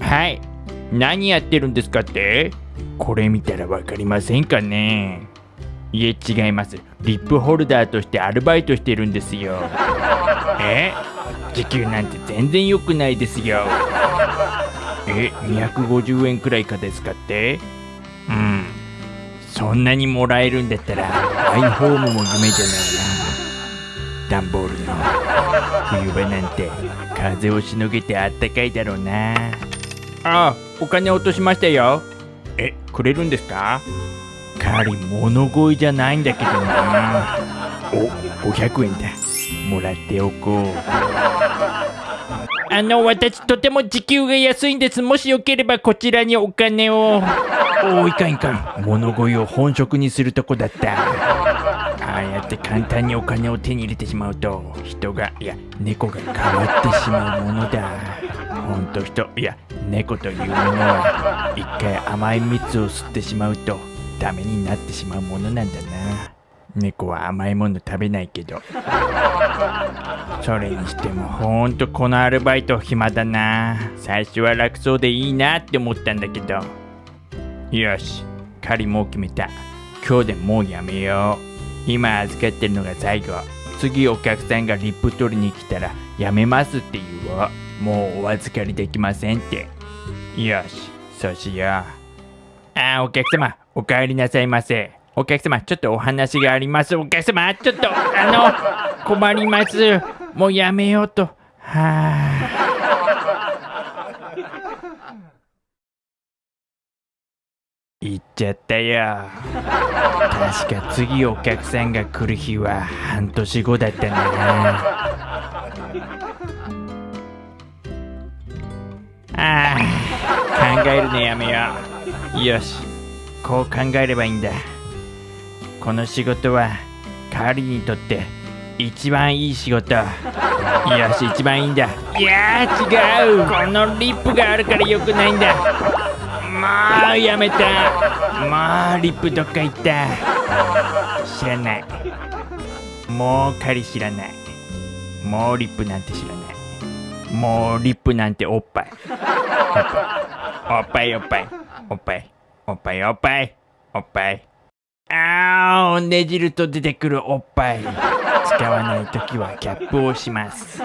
はい。何やってるんですかって？これ見たらわかりませんかね？いえ、違います。リップホルダーとしてアルバイトしてるんですよ。え？時給なんて全然良くないですよ。え、250円くらいかですかって？うん。そんなにもらえるんだったら、マイホームも夢じゃないな。段ボールの冬場なんて風をしのげてあったかいだろうなああお金落としましたよ。えくれるんですか？カリ物乞いじゃないんだけどな。お500円だ。もらっておこう。あの私とても時給が安いんです。もしよければこちらにお金を。おいかんいかん。物乞いを本職にするとこだった。ああやって簡単にお金を手に入れてしまうと人がいや猫が変わってしまうものだほんと人。いや猫というものは一回甘い蜜を吸ってしまうとダメになってしまうものなんだな。猫は甘いもの食べないけど。それにしてもほんとこのアルバイト暇だな。最初は楽そうでいいなって思ったんだけど。よし仮もう決めた。今日でもうやめよう。今預かってるのが最後。次お客さんがリップ取りに来たらやめますって言おう。もうお預かりできませんって。よしそうしよう。あーお客様お帰りなさいませ。お客様ちょっとお話があります。お客様ちょっとあの困ります。もうやめようと。はあ行っちゃったよ。確か次お客さんが来る日は半年後だったんだなああ考えるのやめよう。よし。こう考えればいいんだ。この仕事はカーリにとって一番いい仕事。よし一番いいんだ。いや違う。このリップがあるから良くないんだ。もうやめた。もうリップどっか行った。知らない。もう狩り知らない。もうリップなんて知らない。もうリップなんておっぱい。おっぱいおっぱいおっぱいおっぱいおっぱいおっぱいあーねじると出てくるおっぱい使わないときはキャップをします